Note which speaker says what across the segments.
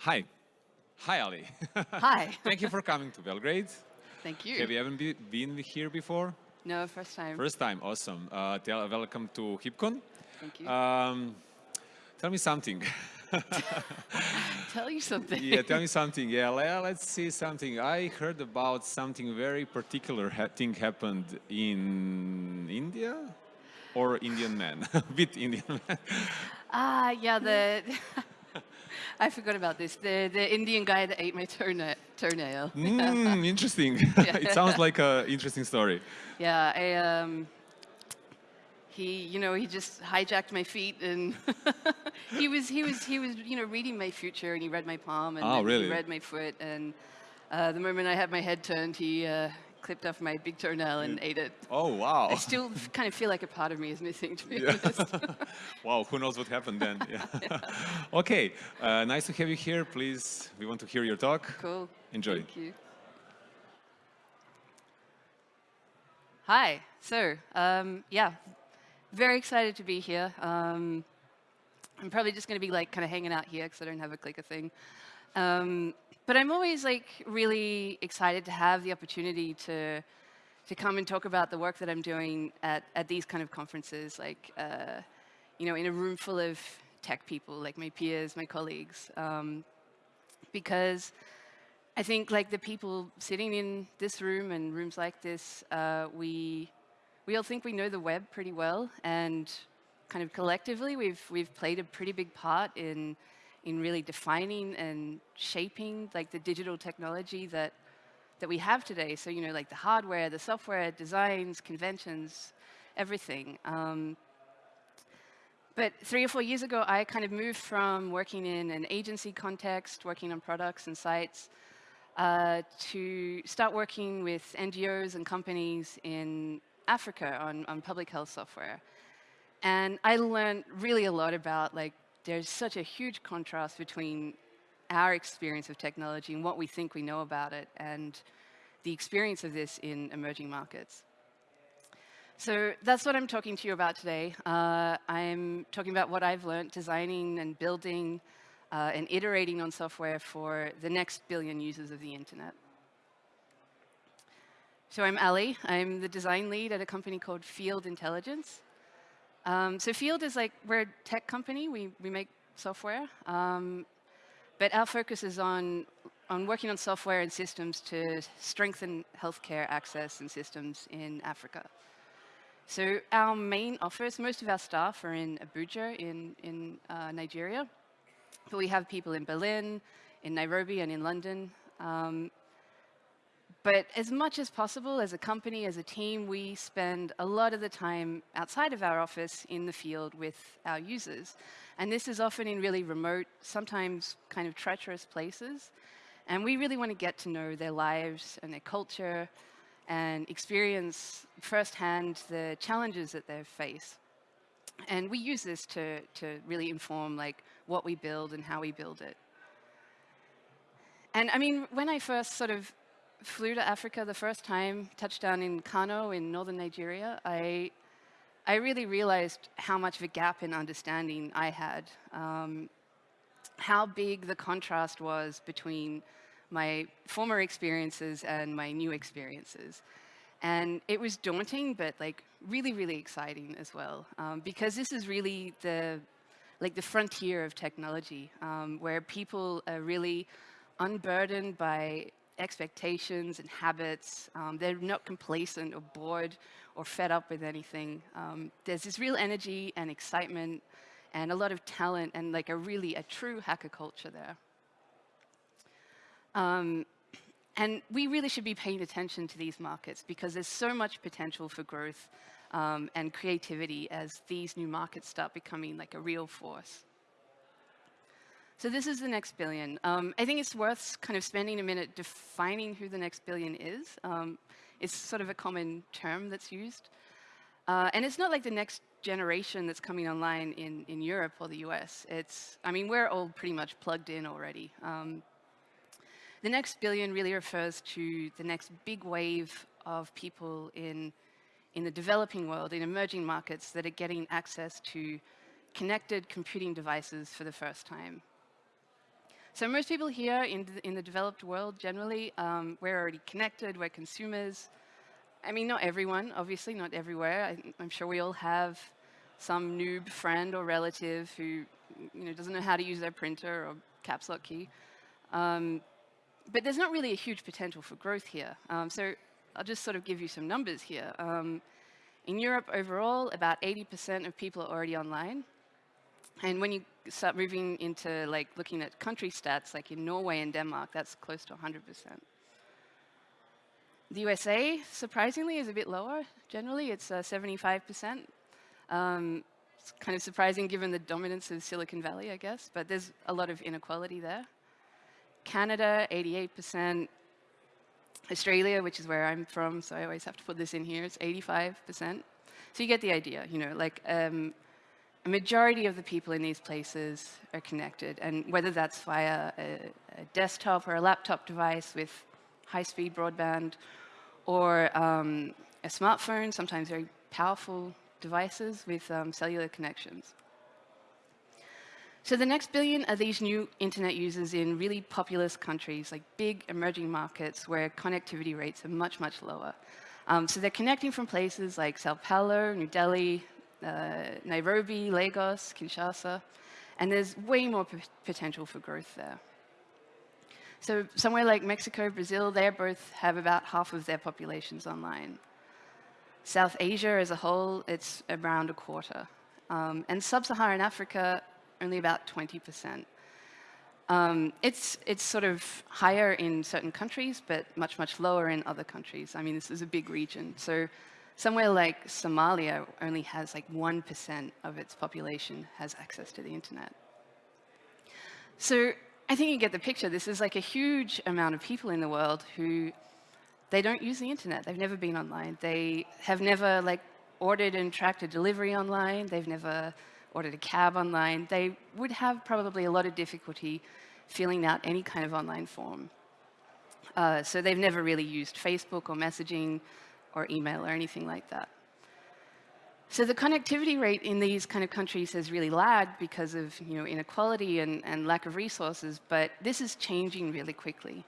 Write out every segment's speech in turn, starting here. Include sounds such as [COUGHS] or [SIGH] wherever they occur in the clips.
Speaker 1: Hi. Hi, Ali. [LAUGHS]
Speaker 2: Hi.
Speaker 1: Thank you for coming to Belgrade.
Speaker 2: Thank you.
Speaker 1: Have you ever be, been here before?
Speaker 2: No, first time.
Speaker 1: First time, awesome. Uh, tell, welcome to HeapCon.
Speaker 2: Thank you.
Speaker 1: Um, tell me something. [LAUGHS]
Speaker 2: tell you something.
Speaker 1: yeah, tell me something. Yeah, let's see something. I heard about something very particular ha thing happened in India or Indian man, [LAUGHS] with Indian man.
Speaker 2: Ah, uh, yeah, the I forgot about this. The the Indian guy that ate my toenail. toenail.
Speaker 1: Mm, interesting. [LAUGHS] it sounds like an interesting story.
Speaker 2: Yeah, I, um, he, you know, he just hijacked my feet and [LAUGHS] he was, he was, he was, you know, reading my future and he read my palm and
Speaker 1: oh, really?
Speaker 2: he read my foot and uh, the moment I had my head turned, he, uh, clipped off my big toenail and ate it.
Speaker 1: Oh, wow.
Speaker 2: I still kind of feel like a part of me is missing, to be yeah. honest. [LAUGHS]
Speaker 1: wow, who knows what happened then. [LAUGHS] Yeah. yeah. [LAUGHS] okay, uh, nice to have you here. Please, we want to hear your talk.
Speaker 2: Cool.
Speaker 1: Enjoy.
Speaker 2: Thank you. Hi, so um, yeah, very excited to be here. Um, I'm probably just going to be like kind of hanging out here because I don't have a clicker thing. Um, but I'm always like really excited to have the opportunity to to come and talk about the work that I'm doing at, at these kind of conferences, like, uh, you know, in a room full of tech people, like my peers, my colleagues. Um, because I think like the people sitting in this room and rooms like this, uh, we, we all think we know the web pretty well. And kind of collectively, we've, we've played a pretty big part in in really defining and shaping like the digital technology that that we have today. So you know, like the hardware, the software, designs, conventions, everything. Um, but three or four years ago, I kind of moved from working in an agency context, working on products and sites, uh, to start working with NGOs and companies in Africa on, on public health software. And I learned really a lot about like there's such a huge contrast between our experience of technology and what we think we know about it and the experience of this in emerging markets. So that's what I'm talking to you about today. Uh, I'm talking about what I've learned designing and building uh, and iterating on software for the next billion users of the internet. So I'm Ali. I'm the design lead at a company called Field Intelligence. Um, so Field is like, we're a tech company, we, we make software, um, but our focus is on, on working on software and systems to strengthen healthcare access and systems in Africa. So our main office, most of our staff are in Abuja in, in uh, Nigeria, but we have people in Berlin, in Nairobi, and in London. Um, but as much as possible, as a company, as a team, we spend a lot of the time outside of our office in the field with our users. And this is often in really remote, sometimes kind of treacherous places. And we really want to get to know their lives and their culture and experience firsthand the challenges that they face. And we use this to, to really inform like what we build and how we build it. And I mean, when I first sort of flew to Africa the first time, touched down in Kano in northern Nigeria, I, I really realized how much of a gap in understanding I had. Um, how big the contrast was between my former experiences and my new experiences. And it was daunting, but like really, really exciting as well. Um, because this is really the, like the frontier of technology, um, where people are really unburdened by expectations and habits. Um, they're not complacent or bored or fed up with anything. Um, there's this real energy and excitement and a lot of talent and like a really a true hacker culture there. Um, and we really should be paying attention to these markets because there's so much potential for growth um, and creativity as these new markets start becoming like a real force. So this is the next billion. Um, I think it's worth kind of spending a minute defining who the next billion is. Um, it's sort of a common term that's used. Uh, and it's not like the next generation that's coming online in, in Europe or the US. It's, I mean, we're all pretty much plugged in already. Um, the next billion really refers to the next big wave of people in, in the developing world, in emerging markets that are getting access to connected computing devices for the first time. So most people here in the, in the developed world, generally, um, we're already connected, we're consumers. I mean, not everyone, obviously, not everywhere. I, I'm sure we all have some noob friend or relative who you know, doesn't know how to use their printer or caps lock key. Um, but there's not really a huge potential for growth here. Um, so I'll just sort of give you some numbers here. Um, in Europe overall, about 80% of people are already online. And when you start moving into like looking at country stats, like in Norway and Denmark, that's close to 100%. The USA, surprisingly, is a bit lower. Generally, it's uh, 75%. Um, it's kind of surprising given the dominance of Silicon Valley, I guess, but there's a lot of inequality there. Canada, 88%. Australia, which is where I'm from, so I always have to put this in here, it's 85%. So you get the idea, you know, like um, a majority of the people in these places are connected, and whether that's via a, a desktop or a laptop device with high-speed broadband, or um, a smartphone, sometimes very powerful devices with um, cellular connections. So the next billion are these new internet users in really populous countries, like big emerging markets where connectivity rates are much, much lower. Um, so they're connecting from places like Sao Paulo, New Delhi, Nairobi, Lagos, Kinshasa, and there's way more potential for growth there. So somewhere like Mexico, Brazil, they both have about half of their populations online. South Asia as a whole, it's around a quarter. Um, and sub-Saharan Africa, only about 20%. Um, it's, it's sort of higher in certain countries, but much, much lower in other countries. I mean, this is a big region. So somewhere like Somalia only has like 1% of its population has access to the internet. So I think you get the picture. This is like a huge amount of people in the world who they don't use the internet. They've never been online. They have never like ordered and tracked a delivery online. They've never ordered a cab online. They would have probably a lot of difficulty filling out any kind of online form. Uh, so they've never really used Facebook or messaging or email or anything like that. So the connectivity rate in these kind of countries has really lagged because of you know, inequality and, and lack of resources, but this is changing really quickly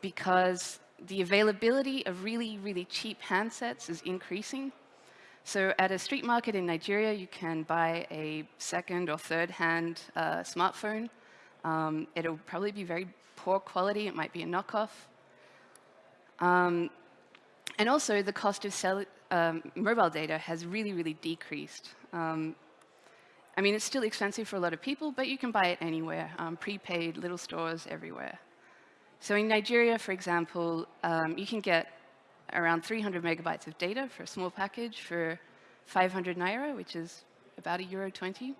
Speaker 2: because the availability of really, really cheap handsets is increasing. So at a street market in Nigeria, you can buy a second or third hand uh, smartphone. Um, it'll probably be very poor quality. It might be a knockoff. Um, and also, the cost of cell, um, mobile data has really, really decreased. Um, I mean, it's still expensive for a lot of people, but you can buy it anywhere, um, prepaid, little stores everywhere. So in Nigeria, for example, um, you can get around 300 megabytes of data for a small package for 500 naira, which is about a euro 20.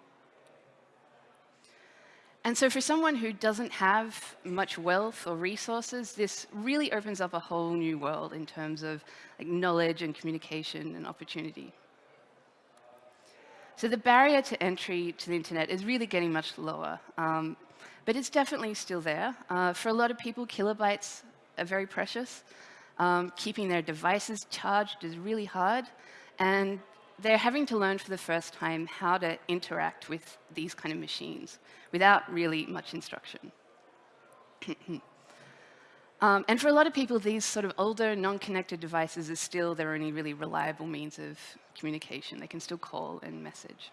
Speaker 2: And so for someone who doesn't have much wealth or resources, this really opens up a whole new world in terms of like, knowledge and communication and opportunity. So the barrier to entry to the internet is really getting much lower. Um, but it's definitely still there. Uh, for a lot of people, kilobytes are very precious. Um, keeping their devices charged is really hard. And they're having to learn for the first time how to interact with these kind of machines without really much instruction. [CLEARS THROAT] um, and for a lot of people, these sort of older, non-connected devices are still their only really reliable means of communication. They can still call and message.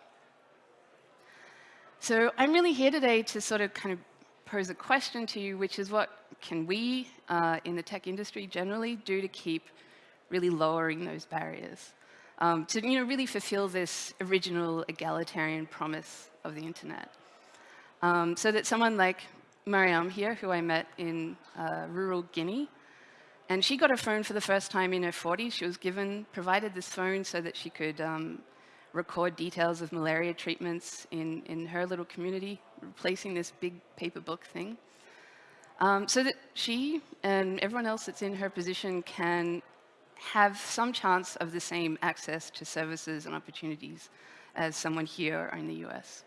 Speaker 2: So I'm really here today to sort of kind of pose a question to you, which is what can we uh, in the tech industry generally do to keep really lowering those barriers? Um, to you know, really fulfill this original egalitarian promise of the internet. Um, so that someone like Mariam here, who I met in uh, rural Guinea, and she got a phone for the first time in her 40s. She was given, provided this phone so that she could um, record details of malaria treatments in, in her little community, replacing this big paper book thing. Um, so that she and everyone else that's in her position can have some chance of the same access to services and opportunities as someone here in the US.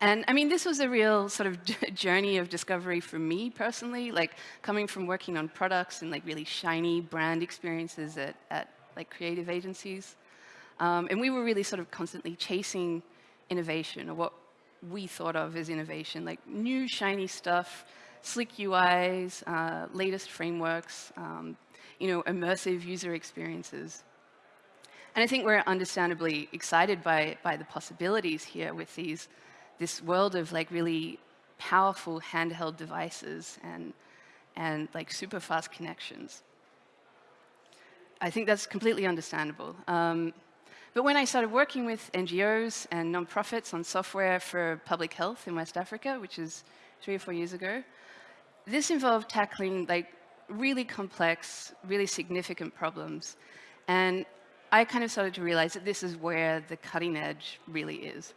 Speaker 2: And I mean, this was a real sort of [LAUGHS] journey of discovery for me personally, like coming from working on products and like really shiny brand experiences at, at like creative agencies. Um, and we were really sort of constantly chasing innovation or what we thought of as innovation, like new shiny stuff, slick UIs, uh, latest frameworks, um, you know, immersive user experiences. And I think we're understandably excited by, by the possibilities here with these, this world of like really powerful handheld devices and, and like super fast connections. I think that's completely understandable. Um, but when I started working with NGOs and nonprofits on software for public health in West Africa, which is three or four years ago, this involved tackling like really complex, really significant problems. And I kind of started to realize that this is where the cutting edge really is.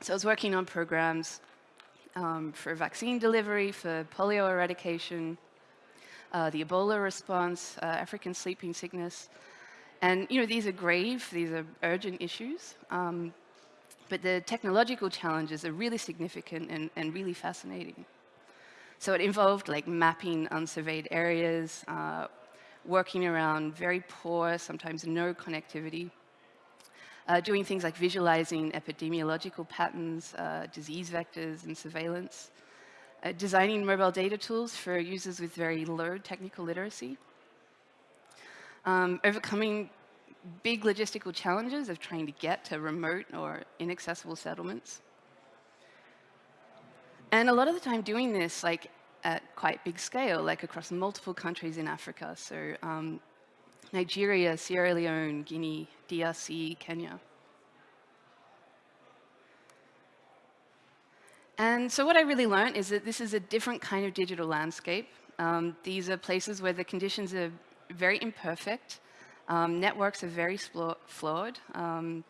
Speaker 2: So I was working on programs um, for vaccine delivery, for polio eradication, uh, the Ebola response, uh, African sleeping sickness. And you know, these are grave, these are urgent issues. Um, but the technological challenges are really significant and, and, really fascinating. So it involved like mapping unsurveyed areas, uh, working around very poor, sometimes no connectivity, uh, doing things like visualizing epidemiological patterns, uh, disease vectors, and surveillance, uh, designing mobile data tools for users with very low technical literacy, um, overcoming big logistical challenges of trying to get to remote or inaccessible settlements. And a lot of the time doing this like at quite big scale, like across multiple countries in Africa. So um, Nigeria, Sierra Leone, Guinea, DRC, Kenya. And so what I really learned is that this is a different kind of digital landscape. Um, these are places where the conditions are very imperfect. Um, networks are very flawed. Um,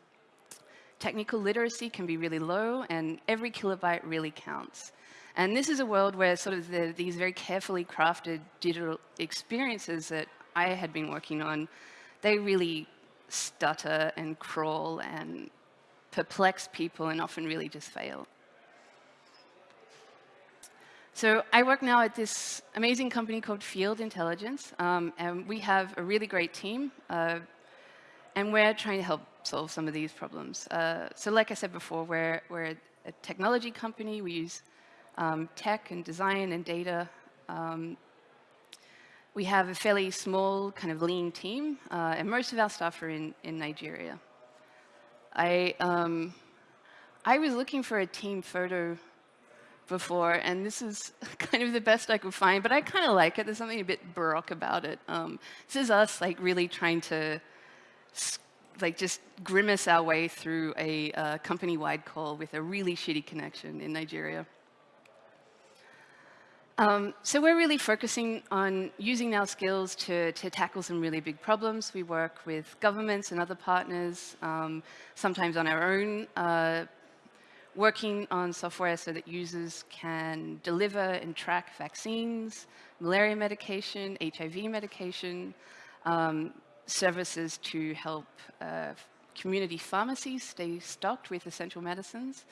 Speaker 2: technical literacy can be really low, and every kilobyte really counts. And this is a world where sort of the, these very carefully crafted digital experiences that I had been working on, they really stutter and crawl and perplex people and often really just fail. So I work now at this amazing company called Field Intelligence, um, and we have a really great team, uh, and we're trying to help solve some of these problems. Uh, so like I said before, we're, we're a technology company. We use um, tech and design and data. Um, we have a fairly small, kind of lean team, uh, and most of our staff are in, in Nigeria. I, um, I was looking for a team photo before, and this is [LAUGHS] kind of the best I could find, but I kind of like it. There's something a bit baroque about it. Um, this is us like really trying to like just grimace our way through a uh, company-wide call with a really shitty connection in Nigeria. Um, so we're really focusing on using our skills to, to, tackle some really big problems. We work with governments and other partners, um, sometimes on our own uh, working on software so that users can deliver and track vaccines, malaria medication, HIV medication, um, services to help uh, community pharmacies stay stocked with essential medicines,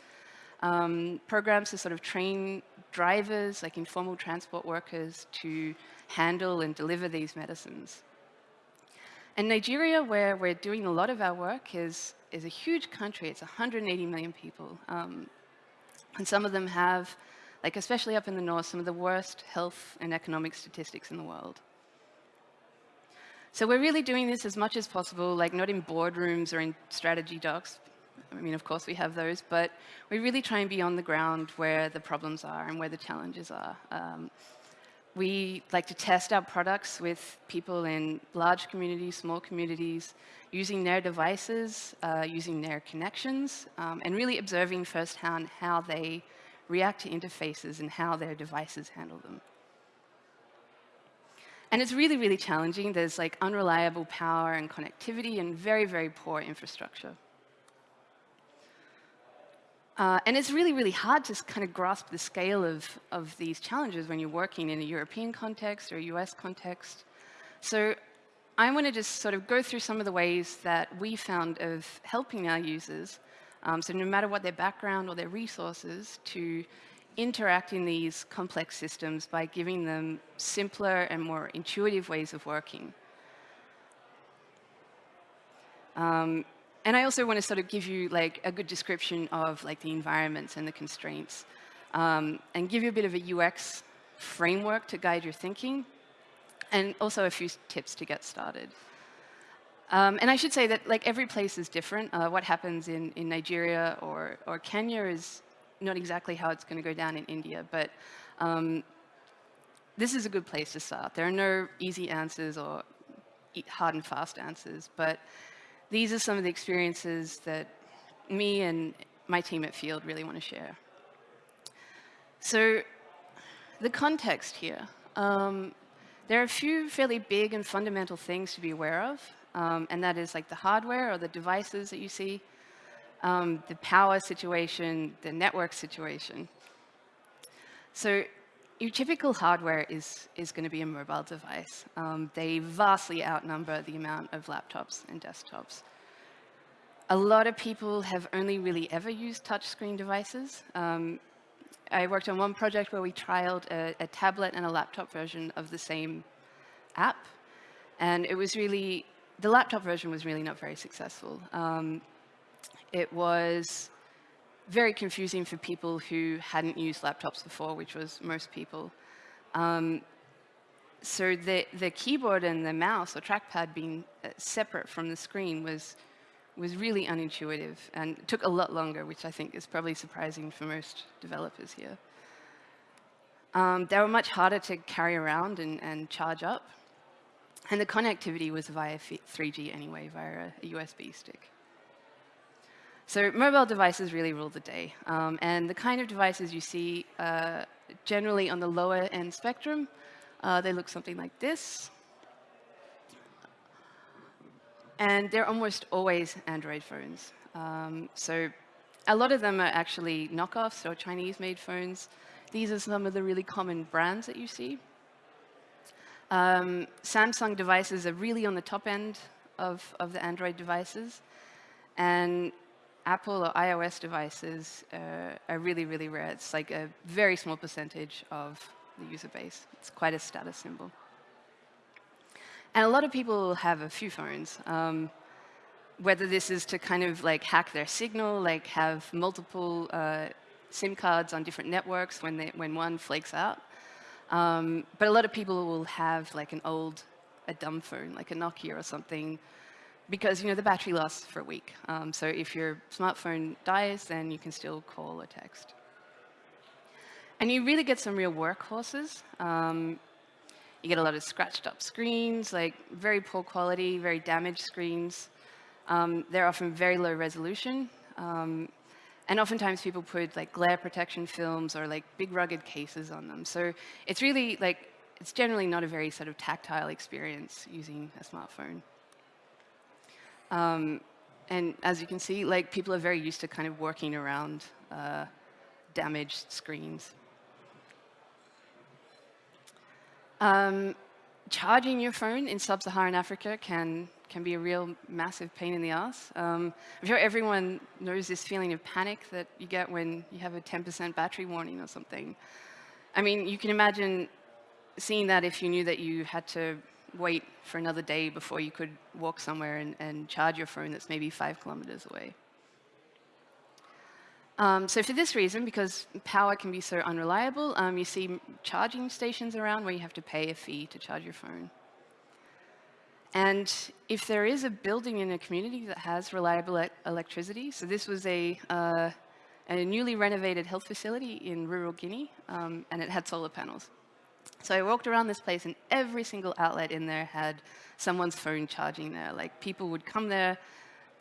Speaker 2: um, programs to sort of train drivers, like informal transport workers, to handle and deliver these medicines. And Nigeria, where we're doing a lot of our work, is is a huge country. It's 180 million people. Um, and some of them have, like especially up in the north, some of the worst health and economic statistics in the world. So we're really doing this as much as possible, like not in boardrooms or in strategy docs. I mean, of course we have those, but we really try and be on the ground where the problems are and where the challenges are. Um, we like to test our products with people in large communities, small communities, using their devices, uh, using their connections, um, and really observing firsthand how they react to interfaces and how their devices handle them. And it's really, really challenging. There's like unreliable power and connectivity and very, very poor infrastructure. Uh, and it's really, really hard to kind of grasp the scale of, of these challenges when you're working in a European context or a US context. So I want to just sort of go through some of the ways that we found of helping our users, um, so no matter what their background or their resources, to interact in these complex systems by giving them simpler and more intuitive ways of working. Um, and I also want to sort of give you like a good description of like the environments and the constraints, um, and give you a bit of a UX framework to guide your thinking, and also a few tips to get started. Um, and I should say that like every place is different. Uh, what happens in, in Nigeria or, or Kenya is not exactly how it's going to go down in India, but um, this is a good place to start. There are no easy answers or hard and fast answers, but these are some of the experiences that me and my team at Field really want to share. So the context here. Um, there are a few fairly big and fundamental things to be aware of, um, and that is like the hardware or the devices that you see, um, the power situation, the network situation. So your typical hardware is, is going to be a mobile device. Um, they vastly outnumber the amount of laptops and desktops. A lot of people have only really ever used touchscreen devices. Um, I worked on one project where we trialed a, a, tablet and a laptop version of the same app. And it was really, the laptop version was really not very successful. Um, it was very confusing for people who hadn't used laptops before, which was most people. Um, so the, the keyboard and the mouse or trackpad being uh, separate from the screen was, was really unintuitive and took a lot longer, which I think is probably surprising for most developers here. Um, they were much harder to carry around and, and, charge up. And the connectivity was via 3G anyway, via a USB stick. So mobile devices really rule the day. Um, and the kind of devices you see uh, generally on the lower end spectrum, uh, they look something like this. And they're almost always Android phones. Um, so a lot of them are actually knockoffs or Chinese-made phones. These are some of the really common brands that you see. Um, Samsung devices are really on the top end of, of the Android devices. And Apple or iOS devices uh, are really, really rare. It's like a very small percentage of the user base. It's quite a status symbol. And a lot of people will have a few phones. Um, whether this is to kind of like hack their signal, like have multiple uh, SIM cards on different networks when, they, when one flakes out. Um, but a lot of people will have like an old, a dumb phone, like a Nokia or something, because you know the battery lasts for a week. Um, so if your smartphone dies, then you can still call or text. And you really get some real workhorses. Um, you get a lot of scratched up screens, like very poor quality, very damaged screens. Um, they're often very low resolution. Um, and oftentimes people put like glare protection films or like big rugged cases on them. So it's really like, it's generally not a very sort of tactile experience using a smartphone. Um, and as you can see, like people are very used to kind of working around uh, damaged screens. Um, charging your phone in sub-Saharan Africa can can be a real massive pain in the ass. Um, I'm sure everyone knows this feeling of panic that you get when you have a 10% battery warning or something. I mean, you can imagine seeing that if you knew that you had to wait for another day before you could walk somewhere and, and charge your phone that's maybe five kilometers away. Um, so for this reason, because power can be so unreliable, um, you see charging stations around where you have to pay a fee to charge your phone. And if there is a building in a community that has reliable e electricity, so this was a, uh, a newly renovated health facility in rural Guinea, um, and it had solar panels. So I walked around this place and every single outlet in there had someone's phone charging there. Like people would come there,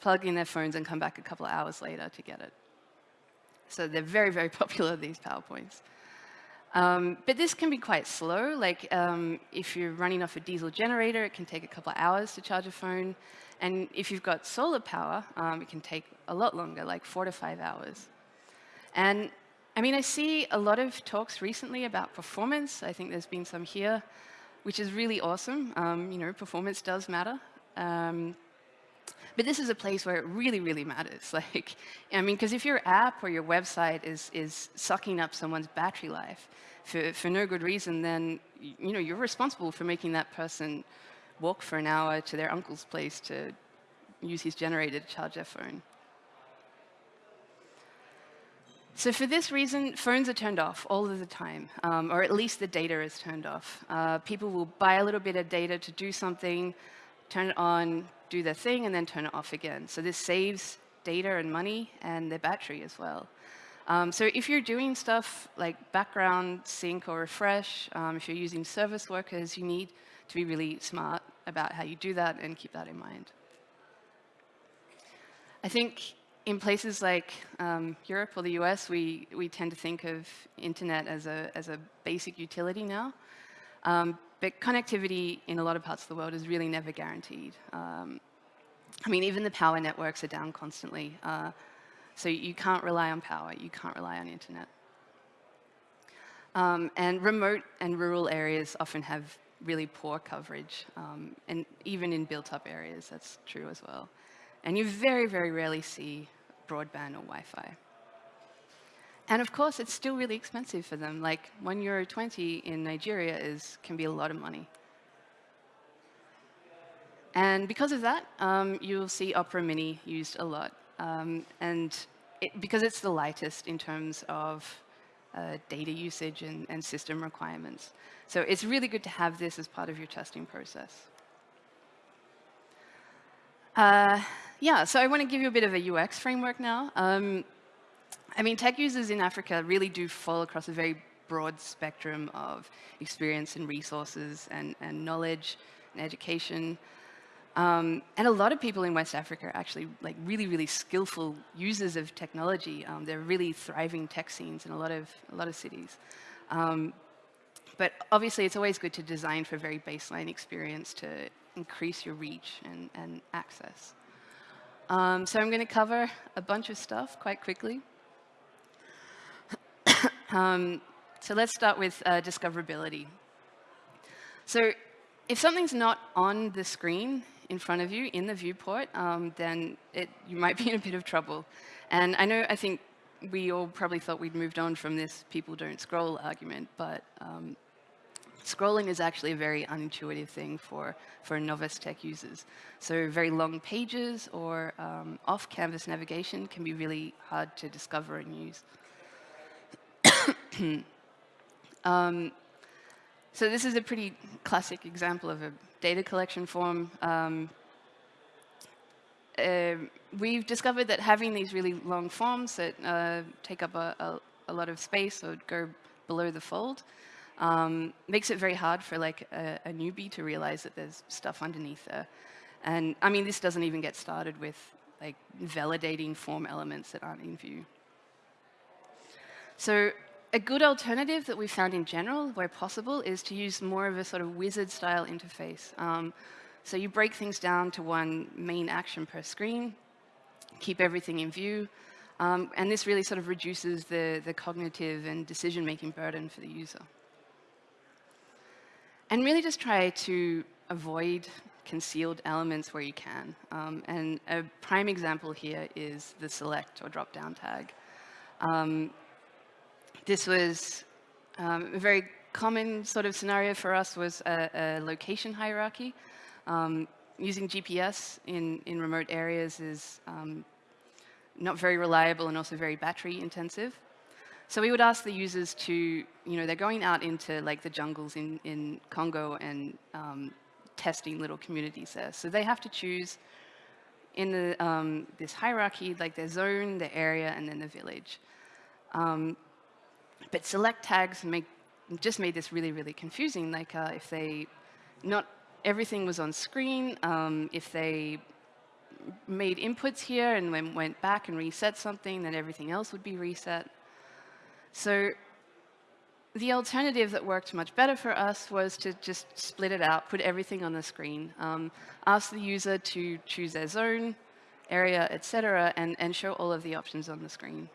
Speaker 2: plug in their phones and come back a couple of hours later to get it. So they're very, very [LAUGHS] popular, these PowerPoints. Um, but this can be quite slow. Like um, if you're running off a diesel generator, it can take a couple of hours to charge a phone. And if you've got solar power, um, it can take a lot longer, like four to five hours. And I mean, I see a lot of talks recently about performance. I think there's been some here, which is really awesome. Um, you know, performance does matter. Um, but this is a place where it really, really matters. [LAUGHS] Like, I mean, because if your app or your website is, is sucking up someone's battery life for, for no good reason, then, you know, you're responsible for making that person walk for an hour to their uncle's place to use his generator to charge their phone. So for this reason, phones are turned off all of the time, um, or at least the data is turned off. Uh, people will buy a little bit of data to do something, turn it on, do their thing, and then turn it off again. So this saves data and money and their battery as well. Um, so if you're doing stuff like background sync or refresh, um, if you're using service workers, you need to be really smart about how you do that and keep that in mind. I think in places like um, Europe or the US, we, we tend to think of internet as a, as a basic utility now. Um, but connectivity in a lot of parts of the world is really never guaranteed. Um, I mean, even the power networks are down constantly. Uh, so you can't rely on power, you can't rely on internet. Um, and remote and rural areas often have really poor coverage, um, and even in built-up areas, that's true as well. And you very, very rarely see broadband or Wi-Fi. And of course, it's still really expensive for them. Like one euro 20 in Nigeria is, can be a lot of money. And because of that, um, you'll see Opera Mini used a lot. Um, and it, because it's the lightest in terms of uh, data usage and, and system requirements. So it's really good to have this as part of your testing process. Uh, yeah, so I want to give you a bit of a UX framework now. Um, I mean, tech users in Africa really do fall across a very broad spectrum of experience and resources and, and knowledge and education. Um, and a lot of people in West Africa are actually like really, really skillful users of technology. Um, they're really thriving tech scenes in a lot of, a lot of cities. Um, but obviously, it's always good to design for very baseline experience to increase your reach and, and access. Um, so I'm going to cover a bunch of stuff quite quickly. [COUGHS] Um, so let's start with uh, discoverability. So if something's not on the screen, in front of you in the viewport, um, then it, you might be in a bit of trouble. And I know, I think we all probably thought we'd moved on from this people don't scroll argument, but um, scrolling is actually a very unintuitive thing for, for novice tech users. So very long pages or um, off-canvas navigation can be really hard to discover and use. [COUGHS] um, so this is a pretty classic example of a data collection form. Um, uh, we've discovered that having these really long forms that uh, take up a, a, a, lot of space or go below the fold um, makes it very hard for like a, a, newbie to realize that there's stuff underneath there. And I mean, this doesn't even get started with like validating form elements that aren't in view. So a good alternative that we found in general, where possible, is to use more of a sort of wizard-style interface. Um, so you break things down to one main action per screen, keep everything in view, um, and this really sort of reduces the, the cognitive and decision-making burden for the user. And really just try to avoid concealed elements where you can. Um, and a prime example here is the select or drop-down tag. Um, this was um, a very common sort of scenario for us was a, a location hierarchy. Um, using GPS in, in remote areas is um, not very reliable and also very battery intensive. So we would ask the users to, you know, they're going out into like the jungles in, in Congo and um, testing little communities there. So they have to choose in the, um, this hierarchy, like their zone, their area, and then the village. Um, but select tags make, just made this really, really confusing. Like uh, if they, not everything was on screen, um, if they made inputs here and then went back and reset something, then everything else would be reset. So the alternative that worked much better for us was to just split it out, put everything on the screen, um, ask the user to choose their zone, area, etc., and, and show all of the options on the screen.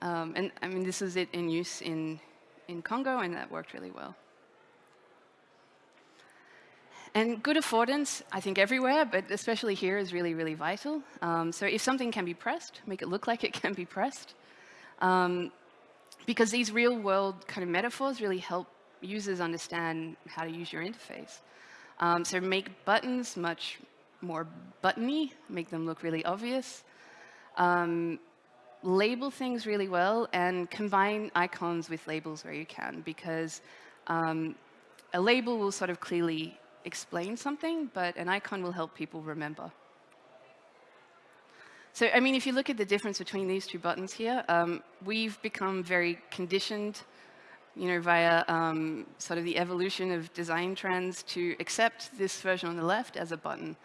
Speaker 2: Um, and I mean, this is it in use in, in Congo, and that worked really well. And good affordance, I think everywhere, but especially here is really, really vital. Um, so if something can be pressed, make it look [LAUGHS] like it can be pressed. Um, because these real world kind of metaphors really help users understand how to use your interface. Um, so make buttons much more buttony, make them look really obvious. Um, label things really well and combine icons with labels where you can because um, a label will sort of clearly explain something, but an icon will help people remember. So, I mean, if you look at the difference between these two buttons here, um, we've become very conditioned, you know, via um, sort of the evolution of design trends to accept this version on the left as a button.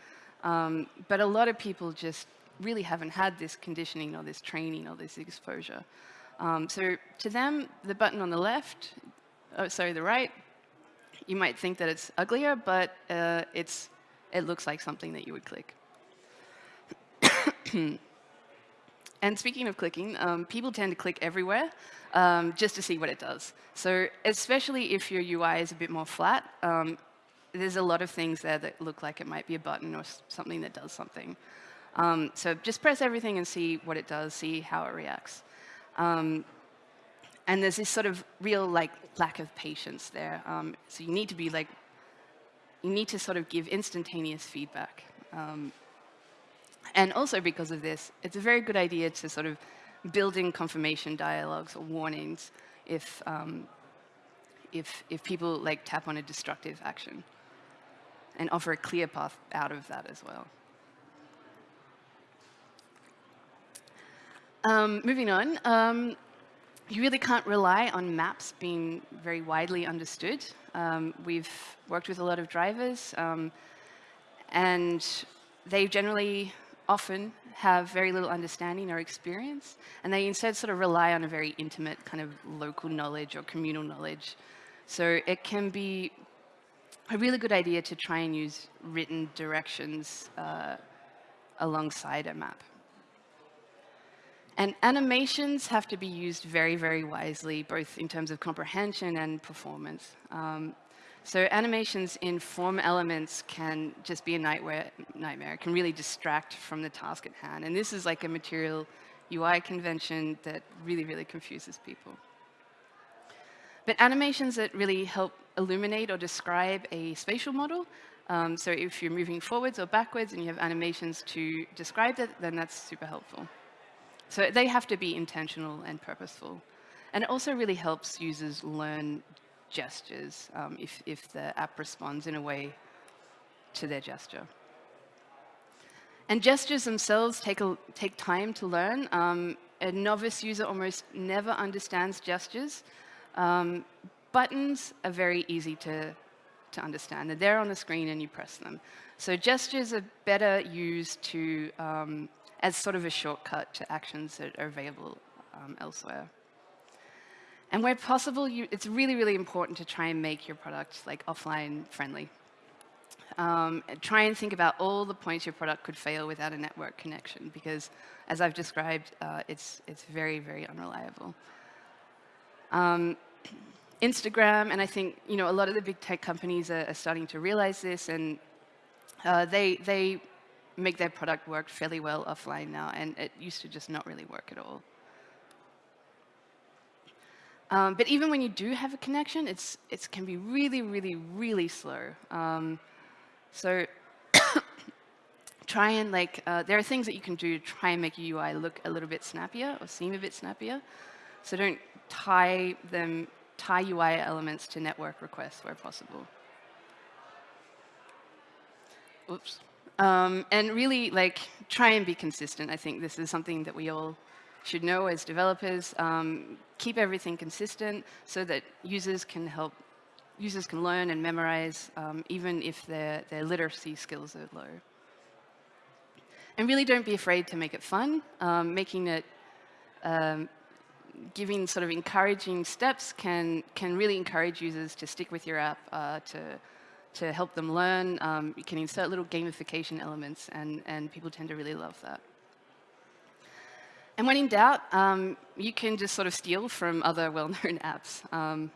Speaker 2: Um, but a lot of people just really haven't had this conditioning or this training or this exposure. Um, so to them, the button on the left, oh, sorry, the right, you might think that it's uglier, but uh, it's, it looks like something that you would click. [COUGHS] and speaking of clicking, um, people tend to click everywhere um, just to see what it does. So especially if your UI is a bit more flat, um, there's a lot of things there that look like it might be a button or something that does something. Um, so just press everything and see what it does, see how it reacts. And there's this sort of real like lack of patience there. Um, so you need to be like, you need to sort of give instantaneous feedback. Um, and also because of this, it's a very good idea to sort of build in confirmation dialogues or warnings if, um, if, if people like tap on a destructive action and offer a clear path out of that as well. Um, moving on, um, you really can't rely on maps being very widely understood. Um, we've worked with a lot of drivers, um, and they generally often have very little understanding or experience, and they instead sort of rely on a very intimate kind of local knowledge or communal knowledge. So it can be a really good idea to try and use written directions uh, alongside a map. And animations have to be used very, very wisely, both in terms of comprehension and performance. Um, so animations in form elements can just be a nightmare, nightmare. It can really distract from the task at hand. And this is like a material UI convention that really, really confuses people. But animations that really help illuminate or describe a spatial model. Um, so if you're moving forwards or backwards and you have animations to describe it, then that's super helpful. So they have to be intentional and purposeful. And it also really helps users learn gestures um, if, if the app responds in a way to their gesture. And gestures themselves take, a, take time to learn. Um, a novice user almost never understands gestures. Um, buttons are very easy to, to understand. They're there on the screen and you press them. So gestures are better used to, um, as sort of a shortcut to actions that are available um, elsewhere. And where possible, you, it's really, really important to try and make your product like offline friendly. Um, try and think about all the points your product could fail without a network connection, because as I've described, uh, it's, it's very, very unreliable. Um, [CLEARS THROAT] Instagram, and I think you know a lot of the big tech companies are, are starting to realize this, and uh, they they make their product work fairly well offline now, and it used to just not really work at all. Um, but even when you do have a connection, it's it can be really, really, really slow. Um, so [COUGHS] try and like uh, there are things that you can do to try and make your UI look a little bit snappier or seem a bit snappier. So don't tie them tie UI elements to network requests where possible. Oops. Um, and really, like, try and be consistent. I think this is something that we all should know as developers. Um, keep everything consistent so that users can help, users can learn and memorize, um, even if their, their literacy skills are low. And really don't be afraid to make it fun, um, making it um, giving sort of encouraging steps can, can really encourage users to stick with your app, uh, to, to help them learn. Um, you can insert little gamification elements, and, and people tend to really love that. And when in doubt, um, you can just sort of steal from other [LAUGHS] well-known apps. Um,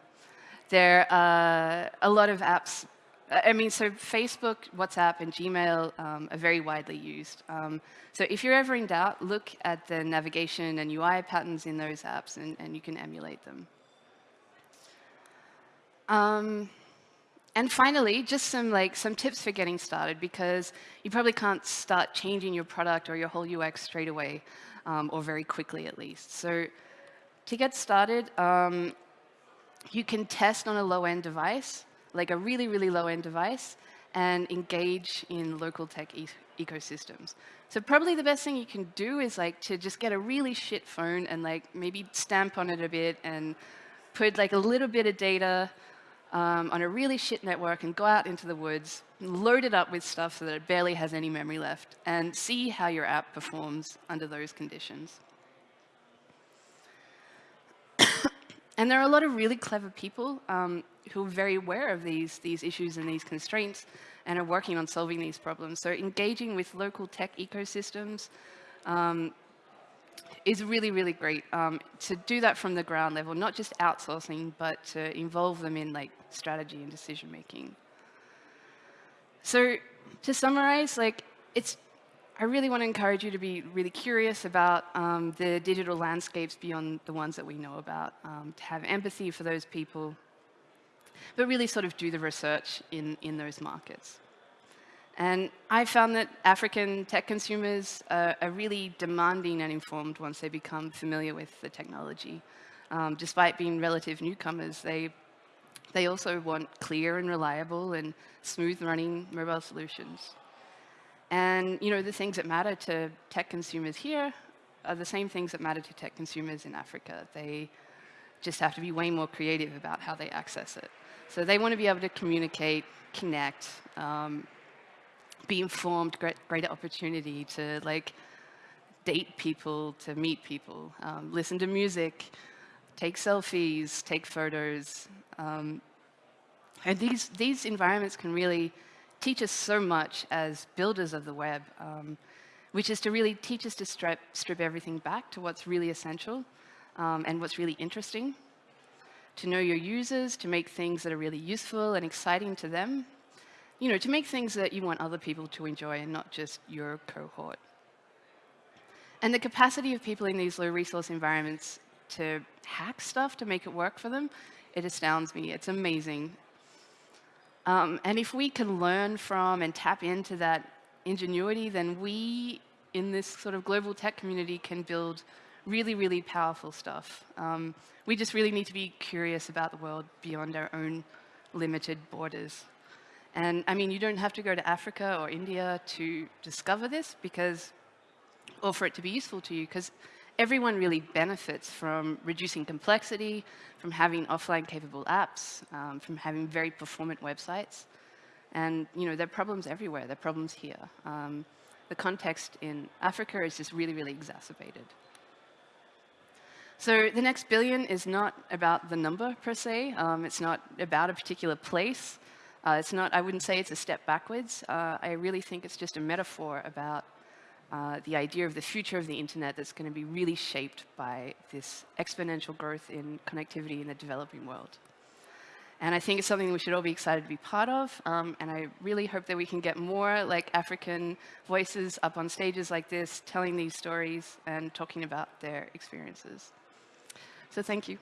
Speaker 2: there are a lot of apps I mean, so Facebook, WhatsApp, and Gmail um, are very widely used. Um, so if you're ever in doubt, look at the navigation and UI patterns in those apps, and, and you can emulate them. And finally, just some like some tips for getting started because you probably can't start changing your product or your whole UX straight away um, or very quickly at least. So to get started, um, you can test on a low-end device, like a really, really low-end device, and engage in local tech e ecosystems. So probably the best thing you can do is like to just get a really shit phone and like maybe stamp on it a bit and put like a little bit of data um, on a really shit network and go out into the woods, load it up with stuff so that it barely has any memory left, and see how your app performs under those conditions. [COUGHS] and there are a lot of really clever people um, who are very aware of these, these issues and these constraints and are working on solving these problems. So engaging with local tech ecosystems um, is really, really great um, to do that from the ground level, not just outsourcing, but to involve them in like strategy and decision making. So to summarize, like it's, I really want to encourage you to be really curious about um, the digital landscapes beyond the ones that we know about, um, to have empathy for those people, but really sort of do the research in, in those markets. And I found that African tech consumers are, are, really demanding and informed once they become familiar with the technology. Um, despite being relative newcomers, they, they also want clear and reliable and smooth running mobile solutions. And you know, the things that matter to tech consumers here are the same things that matter to tech consumers in Africa. They just have to be way more creative about how they access it. So they want to be able to communicate, connect, um, be informed, great, greater opportunity to like date people, to meet people, um, listen to music, take selfies, take photos. Um, and these, these environments can really teach us so much as builders of the web, um, which is to really teach us to strip, strip everything back to what's really essential um, and what's really interesting, to know your users, to make things that are really useful and exciting to them, you know, to make things that you want other people to enjoy and not just your cohort. And the capacity of people in these low resource environments to hack stuff to make it work for them, it astounds me. It's amazing. Um, and if we can learn from and tap into that ingenuity, then we in this sort of global tech community can build really, really powerful stuff. Um, we just really need to be curious about the world beyond our own limited borders. And I mean, you don't have to go to Africa or India to discover this because, or for it to be useful to you, because everyone really benefits from reducing complexity, from having offline capable apps, um, from having very performant websites. And you know, there are problems everywhere. There are problems here. Um, the context in Africa is just really, really exacerbated. So the next billion is not about the number per se. Um, it's not about a particular place. Uh, it's not, I wouldn't say it's a step backwards. Uh, I really think it's just a metaphor about uh, the idea of the future of the internet that's going to be really shaped by this exponential growth in connectivity in the developing world. And I think it's something we should all be excited to be part of. Um, and I really hope that we can get more like African voices up on stages like this, telling these stories and talking about their experiences. So thank you.